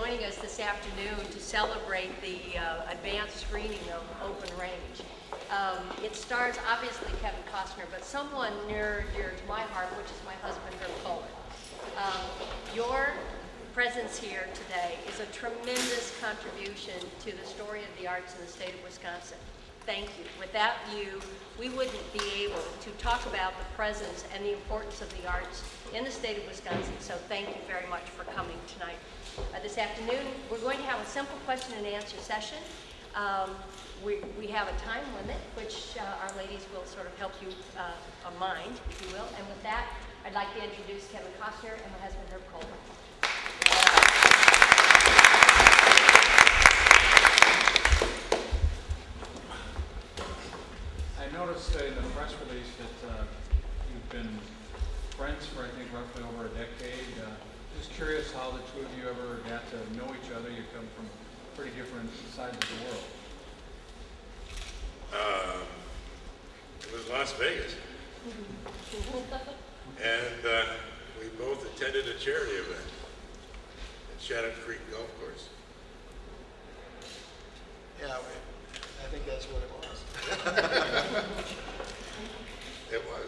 joining us this afternoon to celebrate the uh, advanced screening of Open Range. Um, it stars obviously Kevin Costner, but someone near dear to my heart, which is my husband, Herb Kohler. Um, your presence here today is a tremendous contribution to the story of the arts in the state of Wisconsin. Thank you. Without you, we wouldn't be able to talk about the presence and the importance of the arts in the state of Wisconsin. So thank you very much for coming tonight. Uh, this afternoon, we're going to have a simple question and answer session. Um, we, we have a time limit, which uh, our ladies will sort of help you uh, uh, mind, if you will. And with that, I'd like to introduce Kevin Costner and my husband, Herb Kohler. I noticed in the press release that uh, you've been friends for, I think, roughly over a decade. Just curious how the two of you ever got to know each other. You come from pretty different sides of the world. Um, it was Las Vegas. and uh, we both attended a charity event at Shadow Creek Golf Course. Yeah, we- I think that's what it was. It was.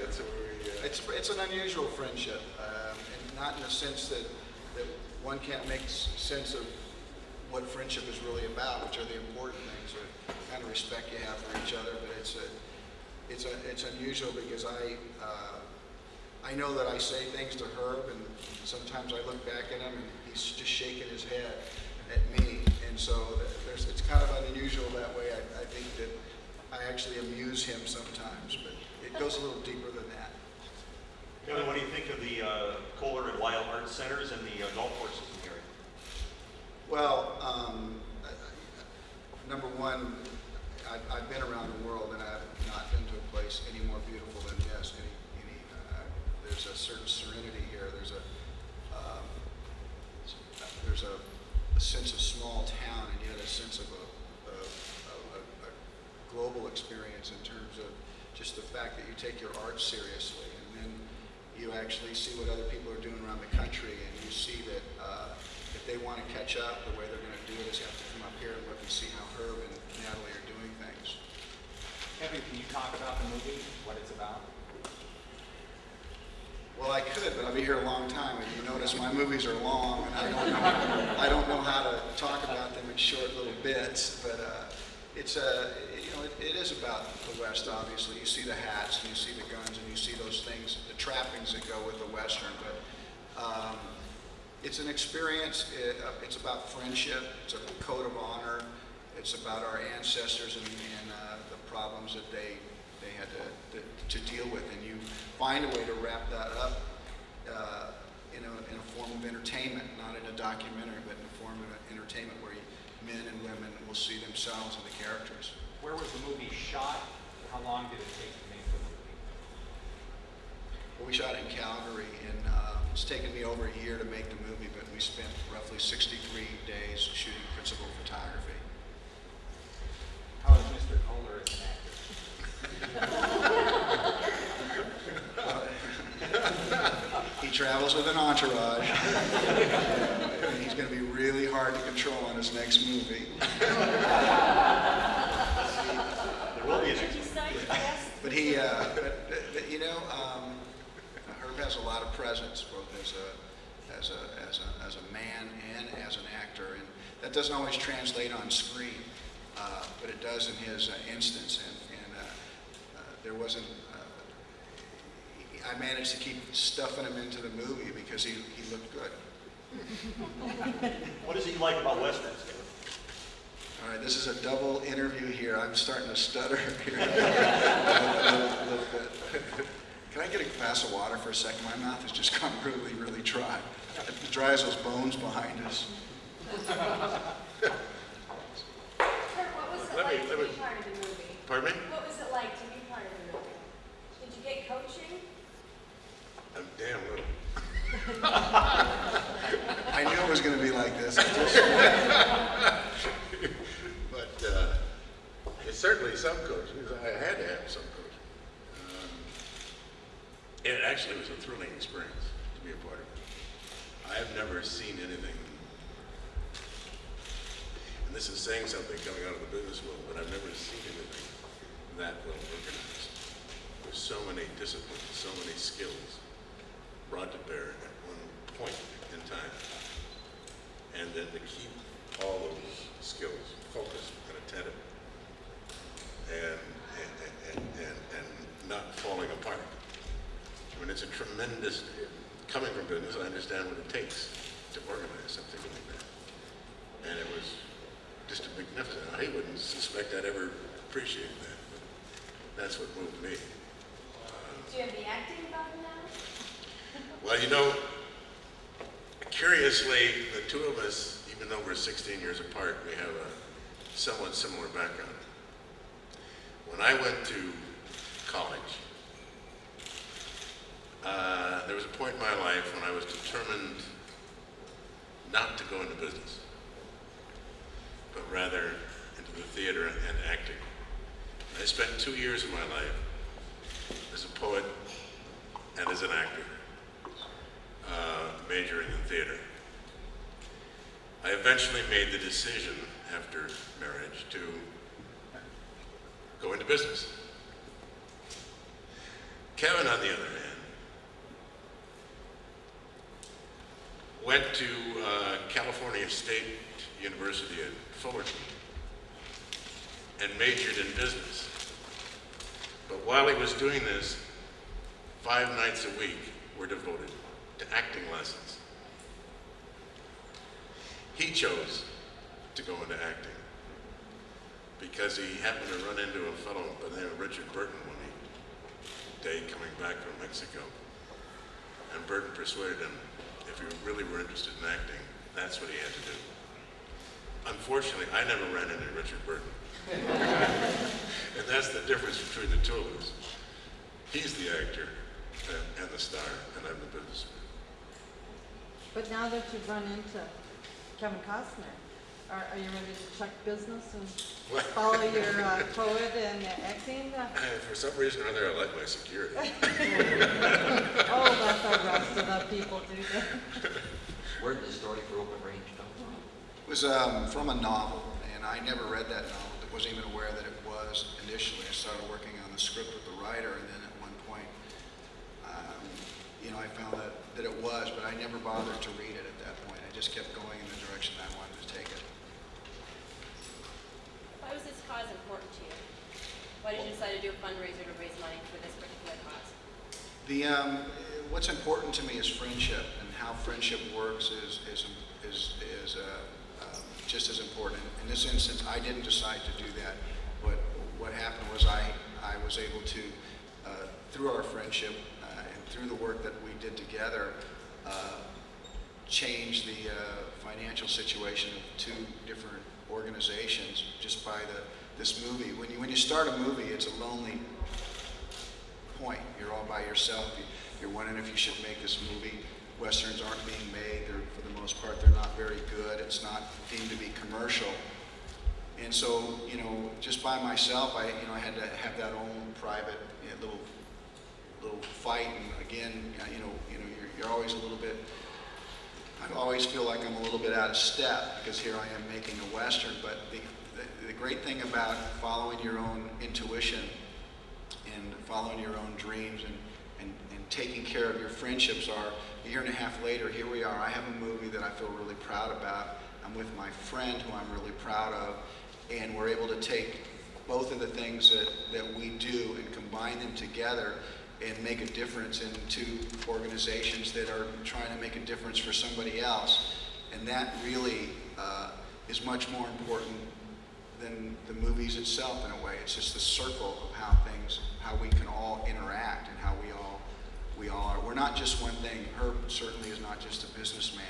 That's where we, uh, It's, it's an unusual friendship, um, and not in the sense that, that one can't make sense of what friendship is really about, which are the important things, the kind of respect you have for each other, but it's a, it's a, it's unusual because I, uh, I know that I say things to Herb, and sometimes I look back at him and he's just shaking his head at me, and so it's kind of unusual that way. I, I think that I actually amuse him sometimes, but it goes a little deeper than. Kevin, what do you think of the uh, Kohler and Wild Arts Centers and the uh, golf courses in the area? Well, um, I- I- number one, I've, I've been around the world and I've not been to a place any more beautiful than this. Any, any, uh, there's a certain serenity here. There's a, um, there's a, a sense of small town and yet a sense of a, a, a global experience in terms of just the fact that you take your art seriously you actually see what other people are doing around the country and you see that uh, if they want to catch up, the way they're going to do it is you have to come up here and look and see how Herb and Natalie are doing things. Kevin, can you talk about the movie, what it's about? Well, I could, but I'll be here a long time, and you notice my movies are long, and I don't know, I don't know how to talk about them in short little bits, but uh, it's a, you know, it, it is about the West, obviously. You see the hats, and you see the guns, and you see those things, the trappings that go with the Western, but um, it's an experience, it, uh, it's about friendship, it's a code of honor, it's about our ancestors and, and uh, the problems that they, they had to, to, to deal with, and you find a way to wrap that up uh, in, a, in a form of entertainment, not in a documentary, but in a form of entertainment where you, men and women will see themselves in the characters. Where was the movie shot? How long did it take to make the movie? Well, we shot in Calgary, and uh, it's taken me over a year to make the movie, but we spent roughly 63 days shooting principal photography. How is Mr. Kohler as an actor? He travels with an entourage. and he's going to be really hard to control on his next movie. There will be an But uh, you know, um, Herb has a lot of presence, both as a, as a, as a, as a man and as an actor, and that doesn't always translate on screen, uh, but it does in his uh, instance. And, and uh, uh, there wasn't. Uh, I managed to keep stuffing him into the movie because he, he looked good. What is it you like about westerns? All right, this is a double interview here. I'm starting to stutter here a little, little bit. Can I get a glass of water for a second? My mouth has just gone really, really dry. Dry as those bones behind us. Kurt, what was it Let me- like let to me- be part of the movie? pardon me? What was it like to be part of the movie? Did you get coaching? I'm damn little. I knew it was going to be like this. I just- But uh, it's certainly some coaching. I had to have some coaching. Um, it actually was a thrilling experience to be a part of it. I've never seen anything and this is saying something coming out of the business world, but I've never seen anything that well organized. With so many disciplines, so many skills brought to bear at one point in time. And then to keep all those skills focused and attentive and, and, and, and, and not falling apart. I mean, it's a tremendous, coming from business, I understand what it takes to organize something like that. And it was just a magnificent, I wouldn't suspect I'd ever appreciate that, but that's what moved me. Do you have the acting bug now? Well, you know, curiously, the two of us, even though we're 16 years apart, we have a somewhat similar background. When I went to college, uh, there was a point in my life when I was determined not to go into business, but rather into the theater and acting. I spent two years of my life as a poet and as an actor, uh, majoring in theater. I eventually made the decision after marriage to go into business. Kevin, on the other hand, went to uh, California State University at Fullerton and majored in business. But while he was doing this, five nights a week were devoted to acting lessons. He chose to go into acting because he happened to run into a fellow by the name of Richard Burton one day coming back from Mexico. And Burton persuaded him if he really were interested in acting, that's what he had to do. Unfortunately, I never ran into Richard Burton. and that's the difference between the two of us. He's the actor and, and the star, and I'm the businessman. But now that you've run into Kevin Costner, are, are you ready to check business and What? follow your uh, poet and acting? For some reason or other, I like my security. oh, that's the rest of the people do that. Where did the story for Open Range come from? It was um, from a novel, and I never read that novel. I wasn't even aware that it was initially. I started working on the script with the writer, and then at one point, um, you know, I found that, that it was, but I never bothered to read it at that point. I just kept going in the direction I wanted to take it. Why was this cause important to you? Why did you decide to do a fundraiser to raise money for this particular cause? The, um, what's important to me is friendship, and how friendship works is, is, is, is uh, um, just as important. In this instance, I didn't decide to do that. What, what happened was I, I was able to, uh, through our friendship uh, and through the work that we did together, uh, change the uh, financial situation of two different organizations just by the, this movie. When you, when you start a movie, it's a lonely point. You're all by yourself. You- You're wondering if you should make this movie. Westerns aren't being made. They're, for the most part, they're not very good. It's not deemed to be commercial. And so, you know, just by myself, I, you know, I had to have that own private you know, little, little fight. And again, you know, you know, you're, you're always a little bit. I always feel like I'm a little bit out of step because here I am making a western. But the, the, the great thing about following your own intuition and following your own dreams and, and, and taking care of your friendships are a year and a half later, here we are. I have a movie that I feel really proud about. I'm with my friend who I'm really proud of, and we're able to take both of the things that, that we do and combine them together and make a difference in two organizations that are trying to make a difference for somebody else. And that really uh, is much more important than the movies itself in a way. It's just the circle of how things, how we can all interact and how we all, we all are. We're not just one thing. Herb certainly is not just a businessman.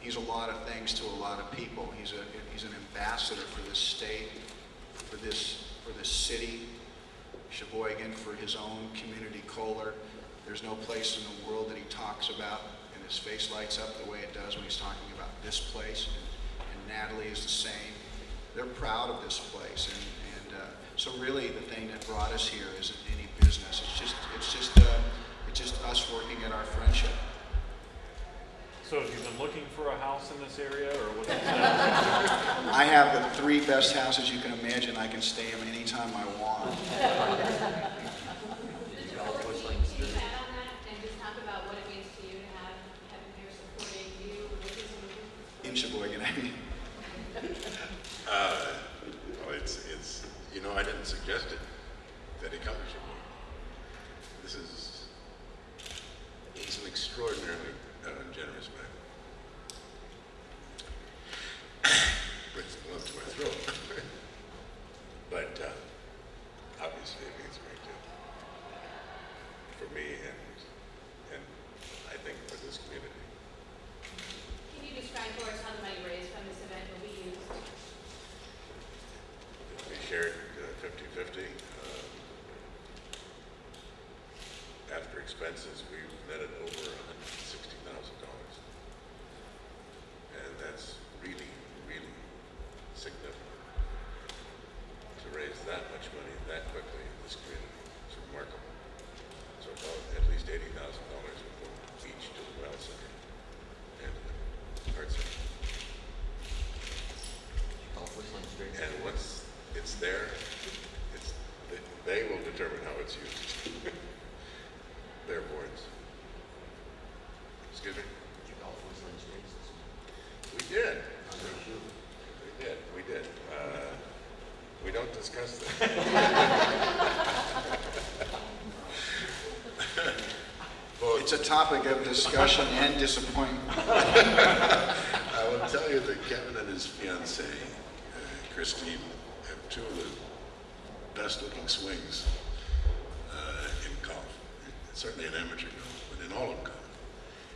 He's a lot of things to a lot of people. He's a, he's an ambassador for this state, for this, for this city. Sheboygan for his own community Kohler. There's no place in the world that he talks about and his face lights up the way it does when he's talking about this place. And, and Natalie is the same. They're proud of this place. And, and uh, so really the thing that brought us here isn't any business. It's just, it's just, uh, it's just us working at our friendship. So have you been looking for a house in this area, or what's the status? I have the three best houses you can imagine. I can stay them anytime I want. Did you golf whistling Can you experience? add on that and just talk about what it means to you to have Kevin here supporting you with his movie? In Sheboygan, I mean. Uh, well, it's, it's, you know, I didn't suggest it, that he come to Sheboygan. This is, he's an extraordinarily uh, generous man. Brings the lump to my throat. But, uh, obviously it means a great deal for me and, and I think for this community. Can you describe for us how the money raised from this event will be used? We shared uh, fifty-fifty. Um, After expenses, we netted over hundred and sixty thousand dollars. And that's really, really significant. To raise that much money that quickly in this community is remarkable. So about at least eighty thousand dollars will go each to the Well Center and the Art Center. Golf whistling experience? And once it's there, it's, they- they will determine how it's used. Their boards. Excuse me? Did you golf whistling experiences? We did. How's your shoe? We did, we did. Uh, We don't discuss that. Well, It's a topic of discussion and disappointment. I will tell you that Kevin and his fiancee, uh, Christine, have two of the best-looking swings uh, in golf. Certainly in amateur golf, but in all of golf.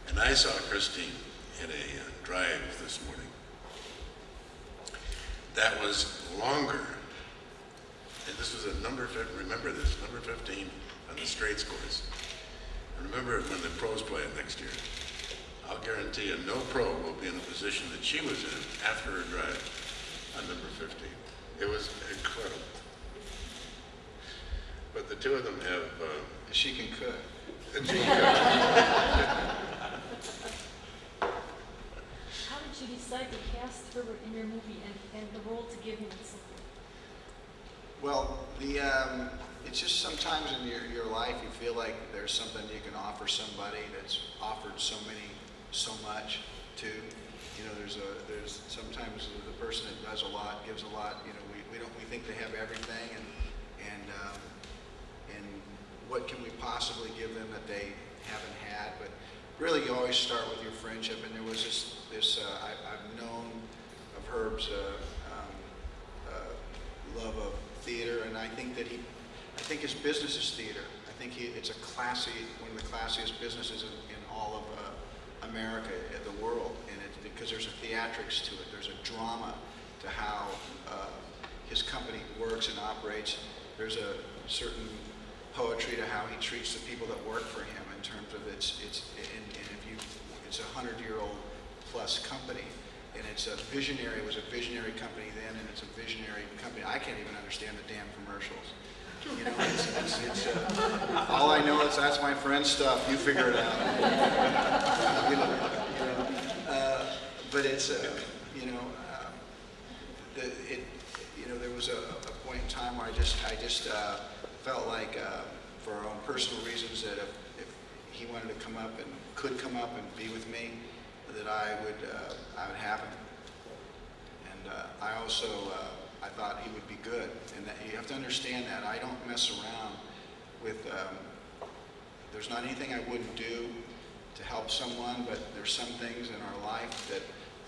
And I saw Christine hit a uh, drive this morning. That was longer. And this was a number, remember this, number 15 on the Straits course. And remember when the pros play it next year. I'll guarantee you, no pro will be in the position that she was in after her drive on number 15. It was incredible. But the two of them have, uh, She can cook. achieved. How did you decide to cast her in your movie and, and the role to give him something? Well, the, um, it's just sometimes in your, your life, you feel like there's something you can offer somebody that's offered so many, so much to. You know, there's a, there's sometimes the person that does a lot, gives a lot, you know, we, we don't, we think they have everything and, and, um, and what can we possibly give them that they haven't had? But really, you always start with your friendship, and there was this, this, uh, I, I've known of Herb's, uh, love of theater, and I think that he, I think his business is theater. I think he, it's a classy, one of the classiest businesses in, in all of uh, America, in the world, and it's because there's a theatrics to it. There's a drama to how uh, his company works and operates. There's a certain poetry to how he treats the people that work for him in terms of its, its, and, and if you, it's a hundred-year-old plus company, and it's a visionary, it was a visionary company then, and it's a visionary company. I can't even understand the damn commercials. You know, it's, it's, it's uh, all I know is that's my friend's stuff. You figure it out. You know, uh, but it's, uh, you know, um, the, it, you know, there was a, a point in time where I just, I just uh, felt like, uh, for our own personal reasons, that if, if he wanted to come up and could come up and be with me, that I would, uh, I would have him. And uh, I also, uh, I thought he would be good, and that you have to understand that I don't mess around with. Um, there's not anything I wouldn't do to help someone, but there's some things in our life that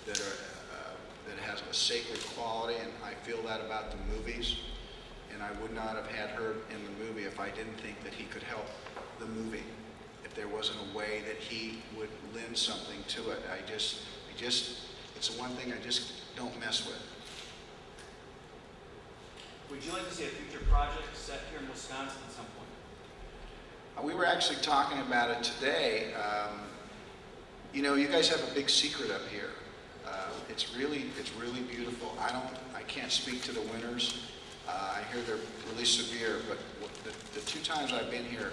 that are uh, that has a sacred quality, and I feel that about the movies. And I would not have had her in the movie if I didn't think that he could help the movie. If there wasn't a way that he would lend something to it, I just, I just, it's the one thing I just don't mess with. Would you like to see a future project set here in Wisconsin at some point? Uh, We were actually talking about it today. Um, You know, you guys have a big secret up here. Uh, It's really, it's really beautiful. I don't, I can't speak to the winters. Uh, I hear they're really severe, but the, the two times I've been here,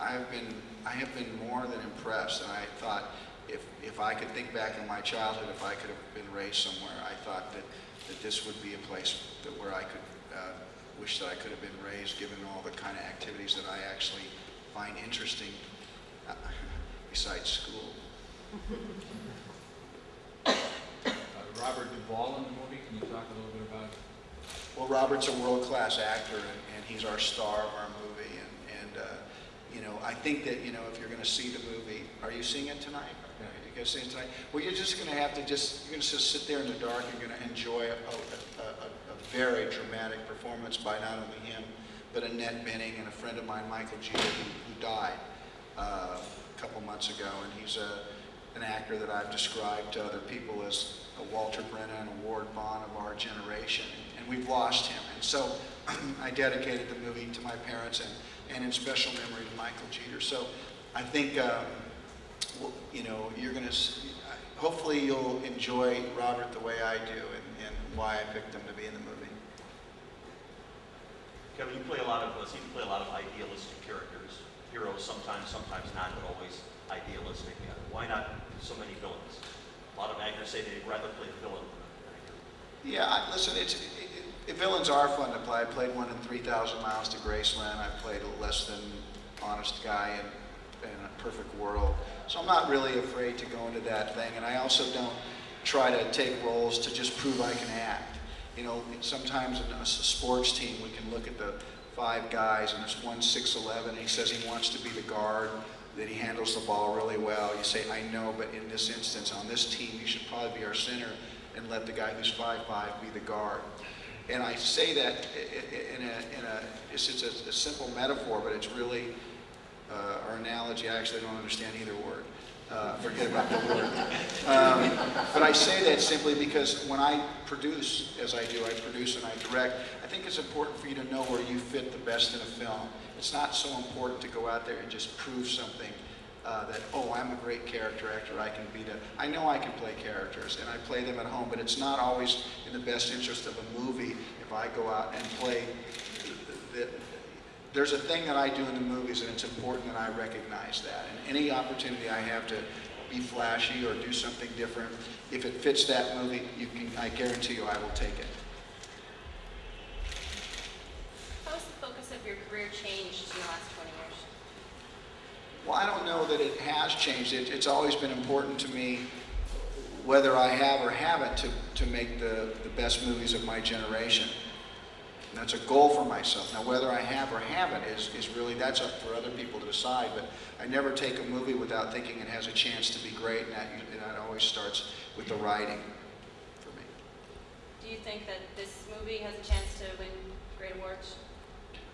I have been, I have been more than impressed. And I thought, if, if I could think back in my childhood, if I could have been raised somewhere, I thought that that this would be a place that where I could uh, wish that I could have been raised, given all the kind of activities that I actually find interesting uh, besides school. Uh, Robert Duvall in the movie, can you talk a little bit about Well, Robert's a world-class actor, and, and he's our star of our movie. You know, I think that you know, if you're going to see the movie, are you seeing it tonight? Are you guys seeing it tonight? Well, you're just going to have to just you're going to just sit there in the dark. You're going to enjoy a, a, a, a very dramatic performance by not only him, but Annette Bening and a friend of mine, Michael Jeter, who, who died uh, a couple months ago, and he's a an actor that I've described to other people as a Walter Brennan, a Ward Bond of our generation, and we've lost him. And so I dedicated the movie to my parents and, and in special memory to Michael Jeter. So I think, um, w- you know, you're going to, hopefully you'll enjoy Robert the way I do and, and why I picked him to be in the movie. Kevin, you play a lot of, uh, seem to play a lot of idealistic characters, heroes sometimes, sometimes not, but always idealistic. Why not so many villains? A lot of actors say they'd rather play a villain than an actor. Yeah, I, listen, it's, it, it, villains are fun to play. I played one in 3,000 Miles to Graceland. I played a less than honest guy in, in a perfect world. So I'm not really afraid to go into that thing. And I also don't try to take roles to just prove I can act. You know, sometimes in a sports team, we can look at the five guys and there's one 6'11", and he says he wants to be the guard, that he handles the ball really well. You say, I know, but in this instance, on this team, you should probably be our center and let the guy who's 5'5 be the guard. And I say that in a, in a it's, it's a, a simple metaphor, but it's really, uh, our analogy, I actually don't understand either word. Uh, forget about the word. Um, but I say that simply because when I produce, as I do, I produce and I direct, I think it's important for you to know where you fit the best in a film. It's not so important to go out there and just prove something uh, that, oh, I'm a great character actor, I can be the, I know I can play characters, and I play them at home, but it's not always in the best interest of a movie if I go out and play the, the- there's a thing that I do in the movies, and it's important that I recognize that. And any opportunity I have to be flashy or do something different, if it fits that movie, you can, I guarantee you I will take it. How has the focus of your career changed in the last 20 years? Well, I don't know that it has changed. It, it's always been important to me, whether I have or haven't, to, to make the, the best movies of my generation. And that's a goal for myself. Now, whether I have or haven't is, is really, that's up for other people to decide. But I never take a movie without thinking it has a chance to be great, and that, and that always starts with the writing for me. Do you think that this movie has a chance to win great awards?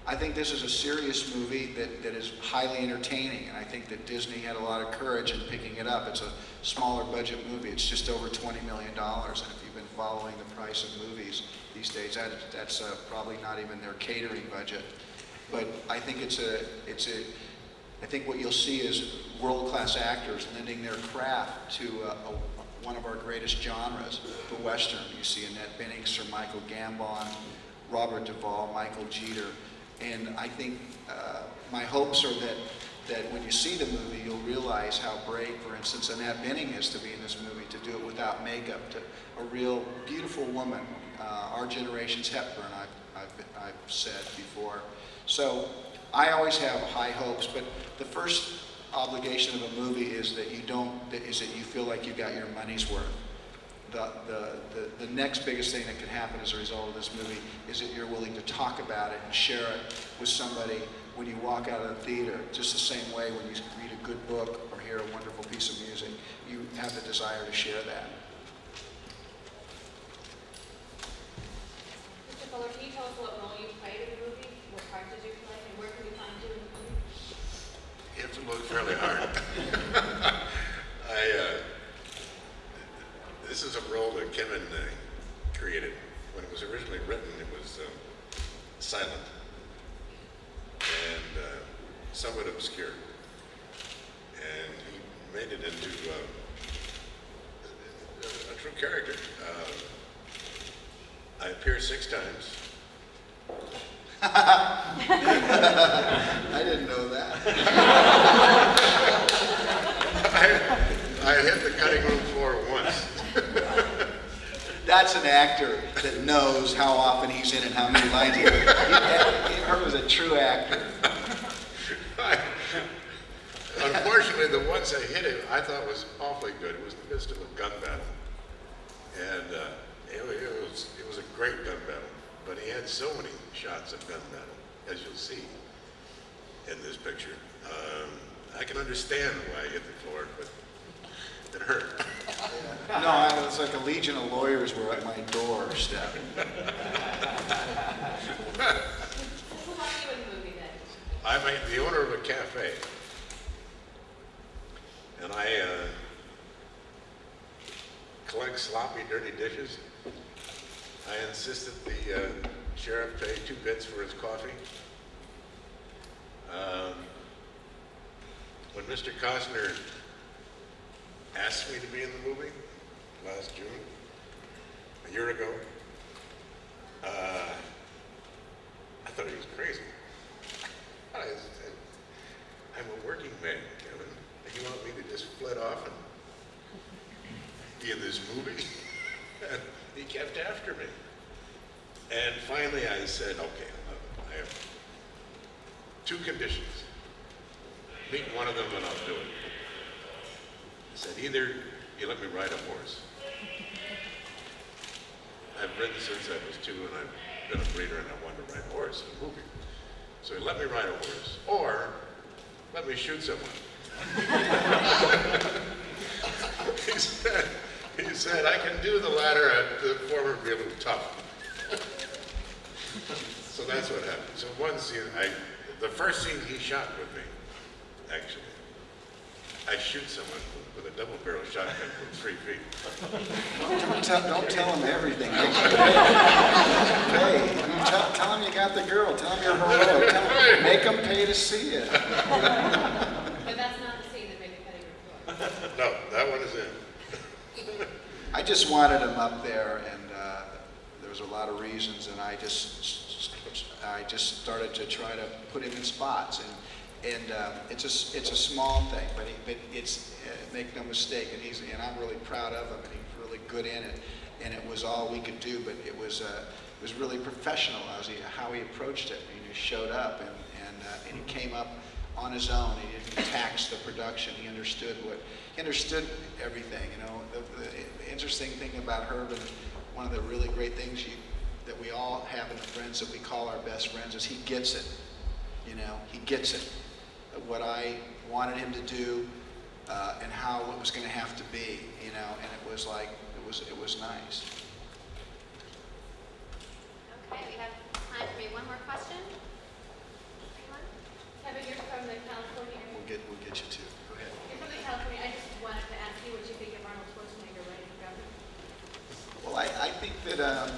I think this is a serious movie that, that is highly entertaining, and I think that Disney had a lot of courage in picking it up. It's a smaller budget movie. It's just over $20 million, and if you've been following the price of movies these days, that, that's uh, probably not even their catering budget. But I think it's a, it's a, I think what you'll see is world-class actors lending their craft to uh, a, one of our greatest genres, the Western. You see Annette Bening, Sir Michael Gambon, Robert Duvall, Michael Jeter. And I think uh, my hopes are that, that when you see the movie, you'll realize how brave, for instance, Annette Bening is to be in this movie, to do it without makeup, to a real beautiful woman, uh, our generation's Hepburn, I've, I've, I've said before. So I always have high hopes, but the first obligation of a movie is that you don't, is that you feel like you got your money's worth the, the, the, the next biggest thing that could happen as a result of this movie is that you're willing to talk about it and share it with somebody when you walk out of the theater. Just the same way when you read a good book or hear a wonderful piece of music, you have the desire to share that. Mr. Fuller, can you tell us what role you played in the movie? What part did you play, and where can we find you in the movie? You have to look fairly hard. I, uh, this is a role that Kevin uh, created. When it was originally written, it was um, silent and uh, somewhat obscure. And he made it into uh, a, a true character. Uh, I appear six times. I didn't know that. I, I hit the cutting room floor once. That's an actor that knows how often he's in and how many lines he has. He, was a true actor. Unfortunately, the ones I hit him, I thought was awfully good. It was the midst of a gun battle. And uh, it, it was, it was a great gun battle. But he had so many shots of gun battle, as you'll see in this picture. Um, I can understand why he hit the floor, but it hurt. No, I, it's like a legion of lawyers were at my doorstep. Who you in the movie then? I'm a, the owner of a cafe. And I uh, collect sloppy, dirty dishes. I insisted the uh, sheriff pay two bits for his coffee. Um, when Mr. Costner asked me to be in the movie last June, a year ago, uh, I thought he was crazy. I said, I'm a working man, Kevin, and you want me to just flit off and be in this movie? And he kept after me. And finally I said, okay, I have two conditions. Meet one of them and I'll do it. I said, either you let me ride a horse. I've ridden since I was two and I've been a breeder and I wanted to ride a horse in a movie. So let me ride a horse, or let me shoot someone. he said, he said, I can do the latter, uh, the former would be a little tough. so that's what happened. So one scene, I, the first scene he shot with me, actually, I shoot someone with a double barrel shotgun from three feet. Don't tell, don't tell him everything. Hey, tell, tell him you got the girl. Tell him you're heroic. Tell him, make him pay to see it. But that's not the scene that made the cutting room. No, that one is in. I just wanted him up there, and uh, there was a lot of reasons, and I just, I just started to try to put him in spots, and and uh, it's a it's a small thing, but he, but it's uh, make no mistake, and he's and I'm really proud of him, and he's really good in it, and it was all we could do, but it was uh, it was really professional as he how he approached it. He just showed up, and and uh, and he came up on his own. He didn't tax the production. He understood what he understood everything. You know, the, the interesting thing about Herb and one of the really great things you, that we all have in the friends that we call our best friends is he gets it. You know, he gets it. What I wanted him to do uh, and how it was going to have to be. You know, and it was like it was it was nice. Okay, we have time for maybe one more question. Anyone? Kevin, you're from the California, We'll get we'll get you to. Go ahead. you're from the California, I just wanted to ask you what you think of Arnold Schwarzenegger running for governor. Well, I, I think that, um,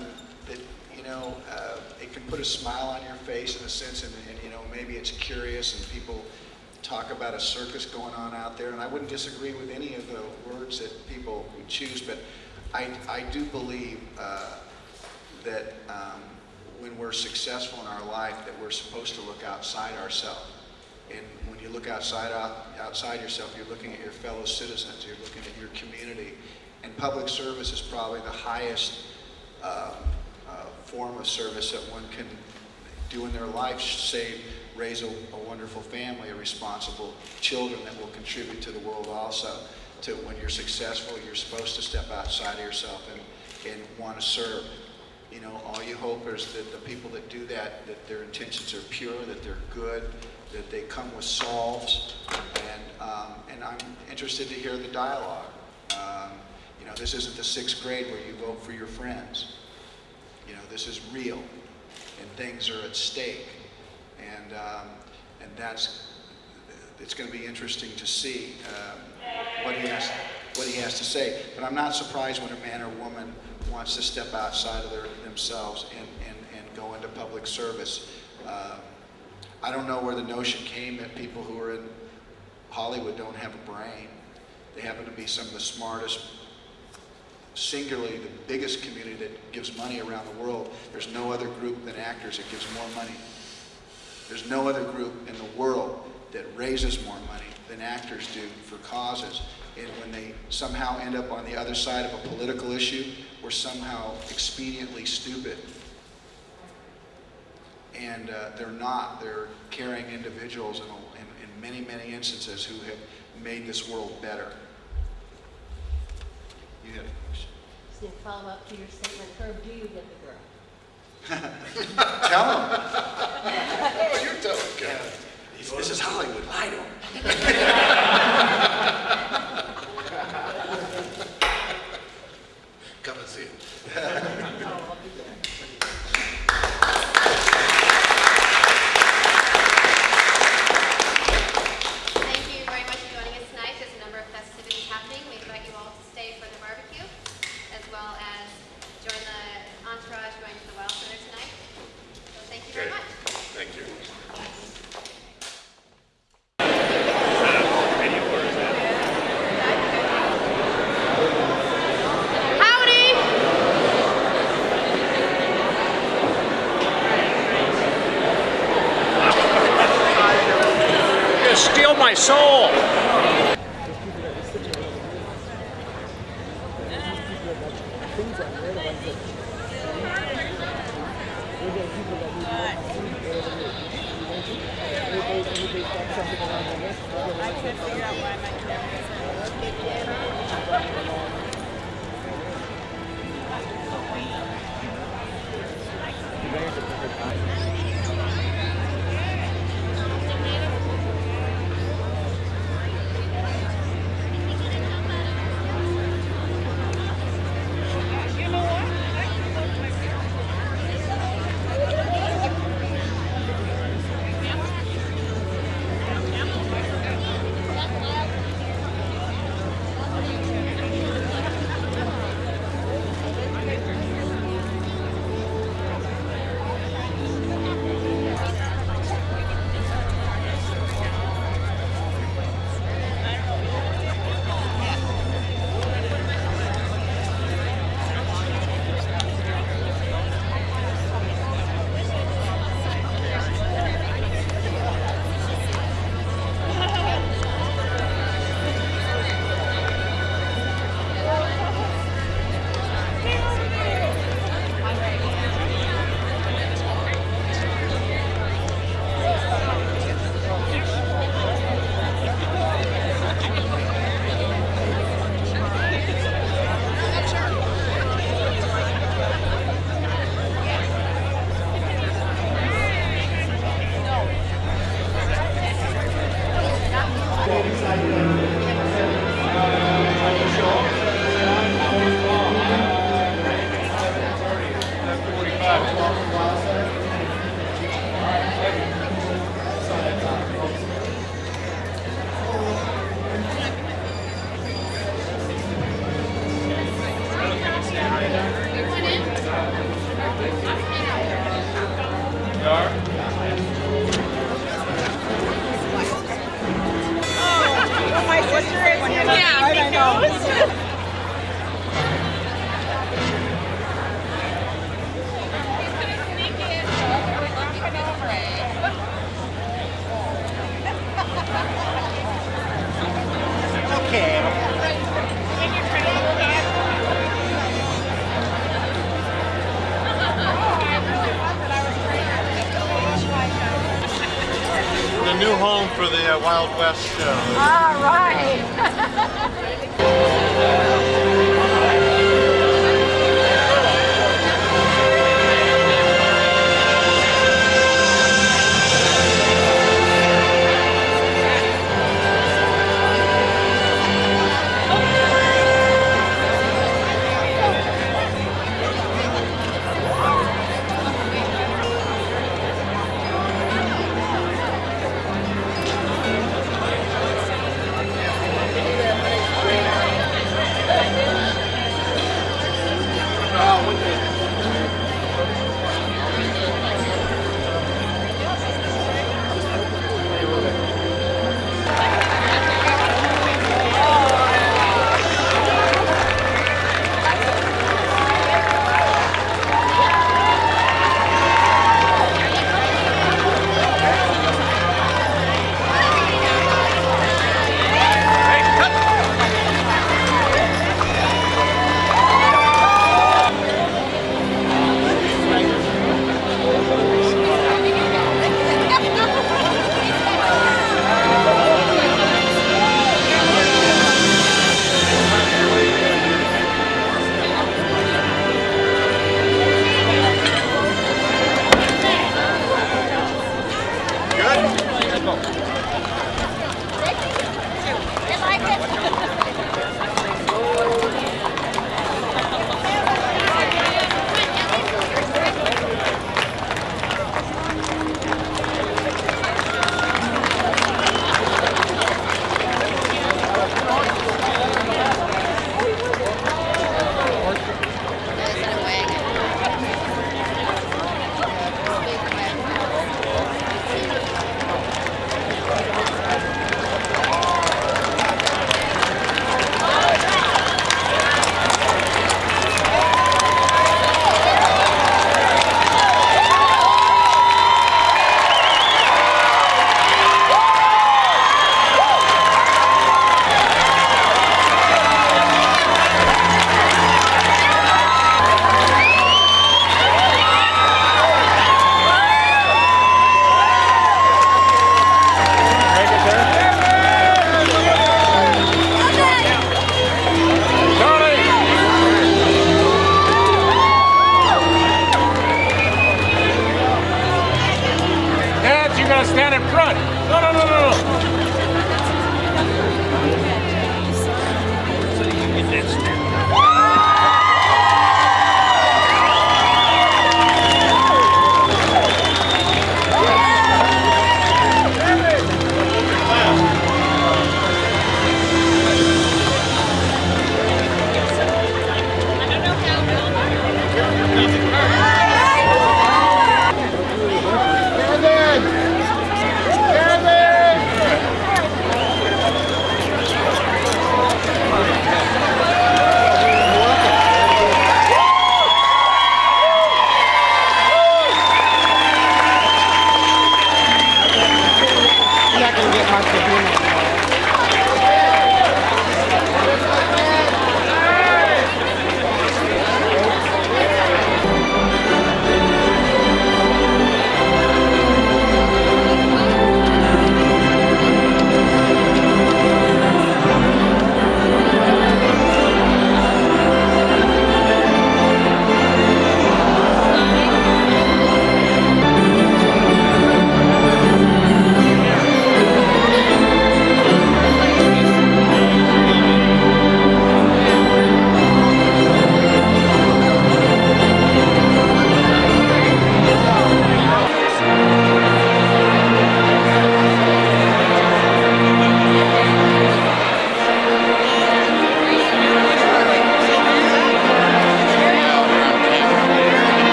that, you know, uh, it can put a smile on your face in a sense, and, and, you know, maybe it's curious and people talk about a circus going on out there, and I wouldn't disagree with any of the words that people choose, but I, I do believe, uh, that, um, when we're successful in our life, that we're supposed to look outside ourselves. And when you look outside, out- outside yourself, you're looking at your fellow citizens, you're looking at your community. And public service is probably the highest um, uh, form of service that one can do in their life, say, raise a, a wonderful family, a responsible children that will contribute to the world also. To when you're successful, you're supposed to step outside of yourself and, and want to serve. You know, all you hope is that the people that do that, that their intentions are pure, that they're good, that they come with solves, and um, and I'm interested to hear the dialogue. Um, you know, this isn't the sixth grade where you vote for your friends. You know, this is real, and things are at stake, and um, and that's it's going to be interesting to see um, what he has what he has to say. But I'm not surprised when a man or woman wants to step outside of their, themselves and, and, and go into public service. Um, I don't know where the notion came that people who are in Hollywood don't have a brain. They happen to be some of the smartest, singularly the biggest community that gives money around the world. There's no other group than actors that gives more money. There's no other group in the world that raises more money than actors do for causes. And when they somehow end up on the other side of a political issue were somehow expediently stupid. And uh, they're not. They're caring individuals in, a- in, in many, many instances who have made this world better. You had a question? Just to follow up to your statement, Herb, do you get the girl? Tell them. Oh, you're tough, guy. This is Hollywood. Lie to 'em.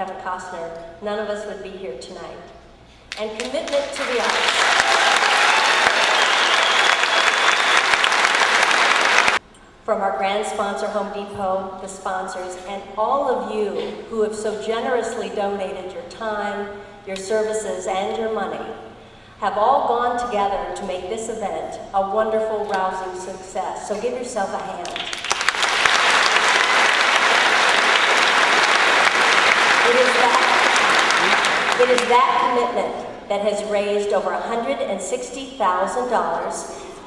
Kevin Costner, none of us would be here tonight. And commitment to the arts. From our grand sponsor, Home Depot, the sponsors, and all of you who have so generously donated your time, your services, and your money, have all gone together to make this event a wonderful, rousing success. So give yourself a hand. It is that, it is that commitment that has raised over $160,000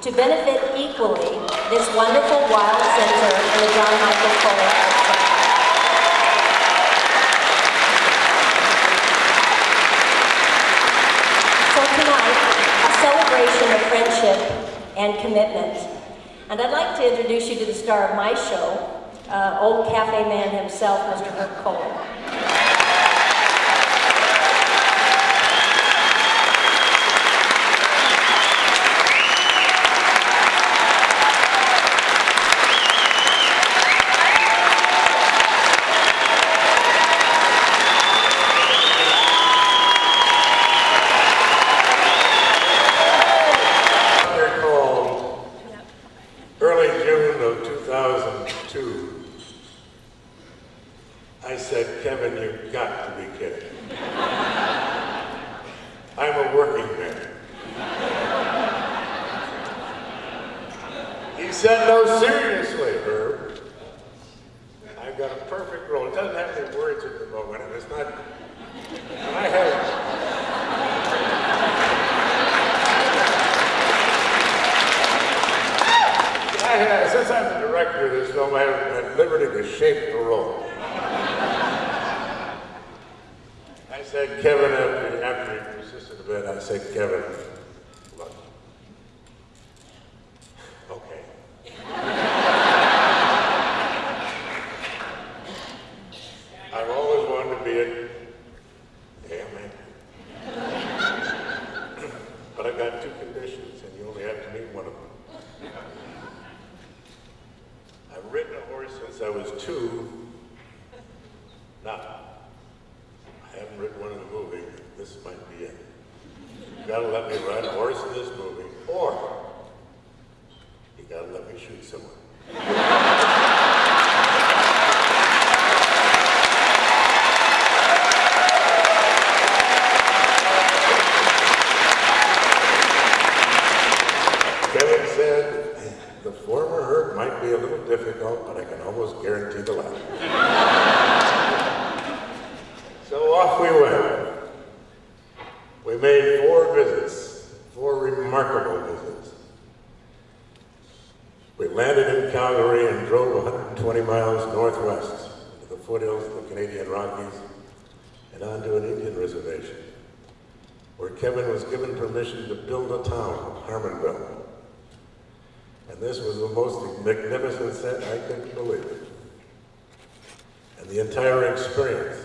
to benefit equally this wonderful Wild Center and the John Michael Center. So tonight, a celebration of friendship and commitment. And I'd like to introduce you to the star of my show, uh, old cafe man himself, Mr. Herb Kohler. The entire experience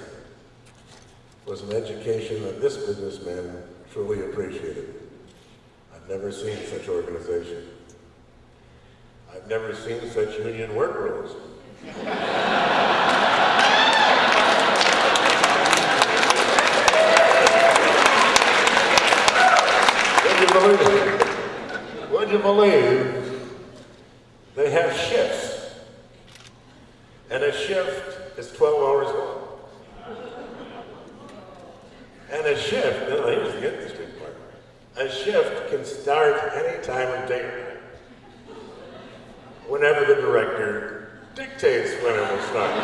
was an education that this businessman truly appreciated. I've never seen such organization. I've never seen such union work rules. Would you believe? Would you believe they have shifts? And a shift is 12 hours long. And a shift, now here's the interesting part. A shift can start any time of day or night. Whenever the director dictates when it will start.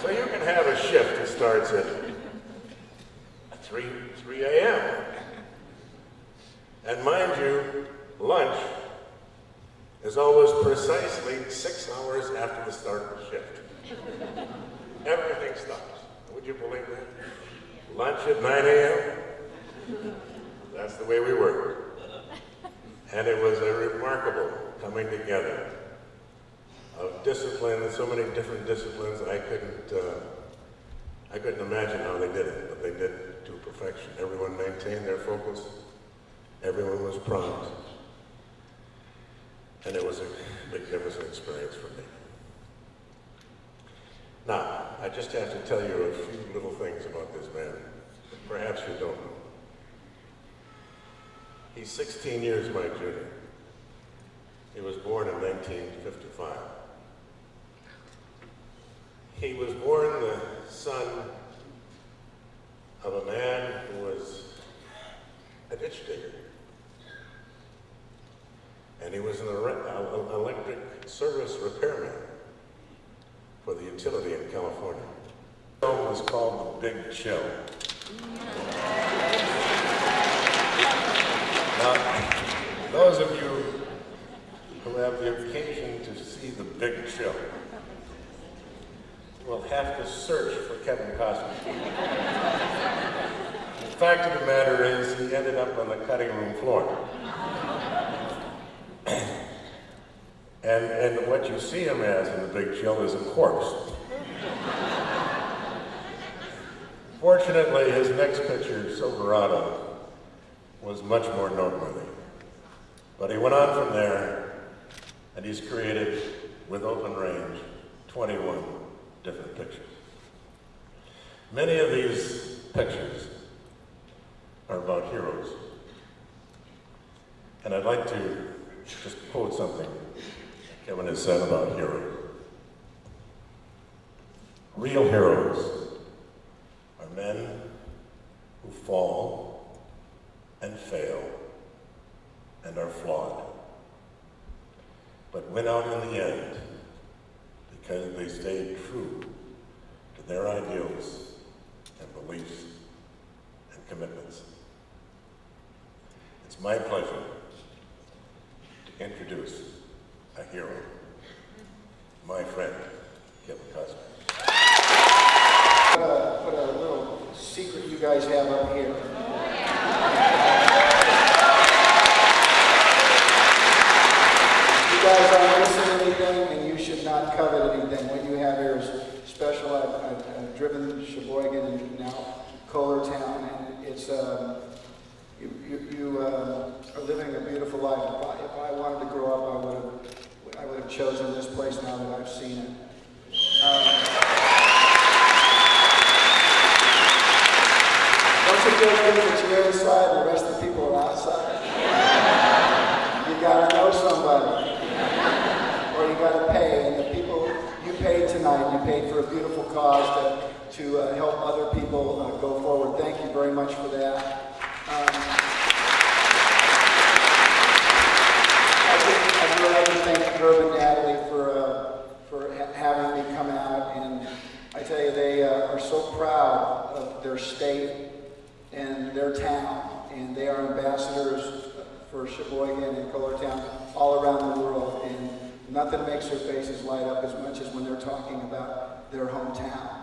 So you can have a shift that starts at 3, 3 a.m. And mind you, lunch is always precisely six hours after the start of the shift. Everything stops. Would you believe that? Lunch at 9 a.m.? That's the way we work. And it was a remarkable coming together of discipline and so many different disciplines I couldn't, uh, I couldn't imagine how they did it, but they did it to perfection. Everyone maintained their focus. Everyone was prompt. And it was a magnificent experience for me. Now, I just have to tell you a few little things about this man. Perhaps you don't know. He's 16 years my junior. He was born in 1955. He was born the son of a man who was a ditch digger. And he was an uh, uh, electric service repairman for the utility in California. The film was called The Big Chill. Now, those of you who have the occasion to see The Big Chill will have to search for Kevin Costner. The fact of the matter is, he ended up on the cutting room floor. And, and what you see him as in the Big Chill is a corpse. Fortunately, his next picture, Silverado, was much more noteworthy. But he went on from there, and he's created, with open range, 21 different pictures. Many of these pictures are about heroes. And I'd like to just quote something Kevin has said about heroes. Real heroes are men who fall and fail and are flawed, but win out in the end because they stayed true to their ideals and beliefs and commitments. It's my pleasure to introduce a hero, my friend, Kevin Costner. A, what a little secret you guys have up here. You guys aren't missing anything, and you should not covet anything. What you have here is special. I've, I've, I've driven Sheboygan and now Kohlertown, and it's, um, you, you, you uh, are living a beautiful life. If I, if I wanted to grow up, I would have, I would have chosen this place now that I've seen it. Um, Don't you feel good that you're inside and the rest of the people are outside? You gotta know somebody. Or you gotta pay, and the people, you paid tonight, you paid for a beautiful cause to, to uh, help other people uh, go forward. Thank you very much for that. Um, I'd like to thank Herb and Natalie for, uh, for ha having me come out. And I tell you, they uh, are so proud of their state and their town. And they are ambassadors for Sheboygan and Kohlertown all around the world. And nothing makes their faces light up as much as when they're talking about their hometown.